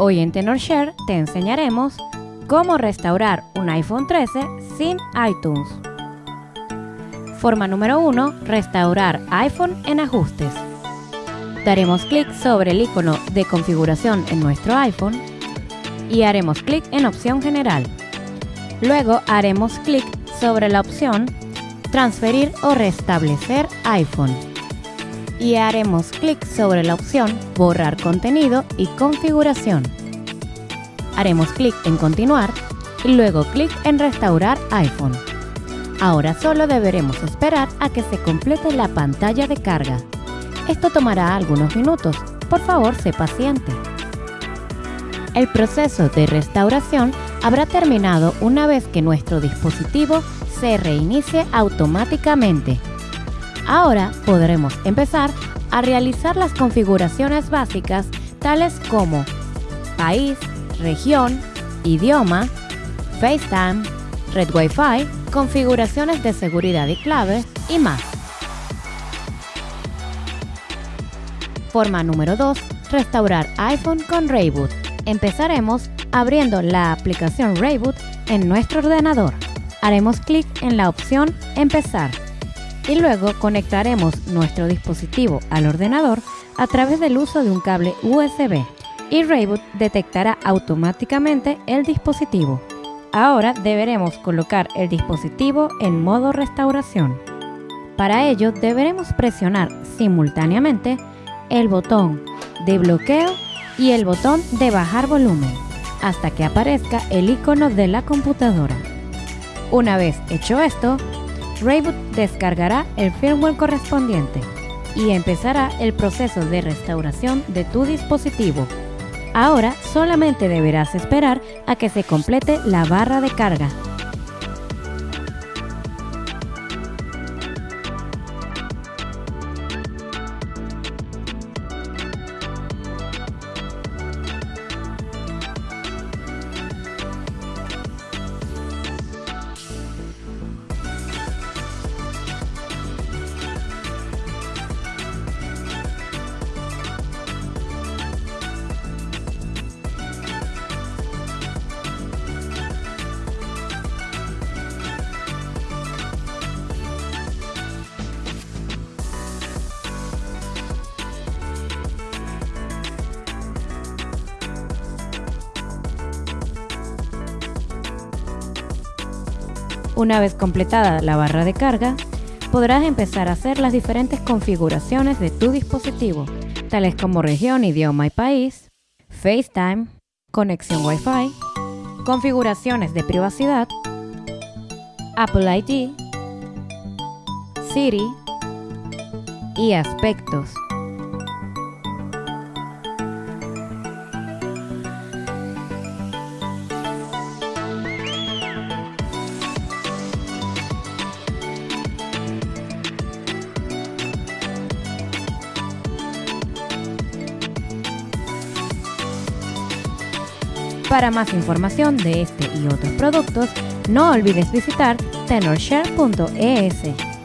Hoy en TenorShare te enseñaremos cómo restaurar un iPhone 13 sin iTunes. Forma número 1. Restaurar iPhone en ajustes. Daremos clic sobre el icono de configuración en nuestro iPhone y haremos clic en opción general. Luego haremos clic sobre la opción transferir o restablecer iPhone y haremos clic sobre la opción Borrar contenido y configuración. Haremos clic en Continuar y luego clic en Restaurar iPhone. Ahora solo deberemos esperar a que se complete la pantalla de carga. Esto tomará algunos minutos, por favor sé paciente. El proceso de restauración habrá terminado una vez que nuestro dispositivo se reinicie automáticamente Ahora podremos empezar a realizar las configuraciones básicas tales como país, región, idioma, FaceTime, red Wi-Fi, configuraciones de seguridad y clave y más. Forma número 2. Restaurar iPhone con Rayboot. Empezaremos abriendo la aplicación Rayboot en nuestro ordenador. Haremos clic en la opción Empezar y luego conectaremos nuestro dispositivo al ordenador a través del uso de un cable USB y Rayboot detectará automáticamente el dispositivo. Ahora deberemos colocar el dispositivo en modo restauración. Para ello deberemos presionar simultáneamente el botón de bloqueo y el botón de bajar volumen hasta que aparezca el icono de la computadora. Una vez hecho esto, Rayboot descargará el firmware correspondiente y empezará el proceso de restauración de tu dispositivo. Ahora solamente deberás esperar a que se complete la barra de carga Una vez completada la barra de carga, podrás empezar a hacer las diferentes configuraciones de tu dispositivo, tales como región, idioma y país, FaceTime, conexión Wi-Fi, configuraciones de privacidad, Apple ID, Siri y aspectos. Para más información de este y otros productos, no olvides visitar tenorshare.es.